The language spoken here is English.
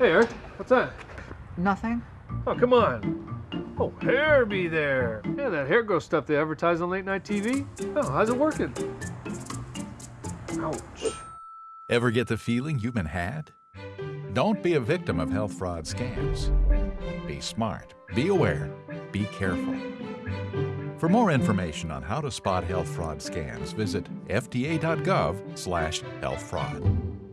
Hey, Eric, what's that? Nothing? Oh, come on. Oh, hair be there. Yeah, that hair growth stuff they advertise on late night TV. Oh, how's it working? Ouch. Ever get the feeling you've been had? Don't be a victim of health fraud scams. Be smart, be aware, be careful. For more information on how to spot health fraud scams, visit fda.gov/healthfraud.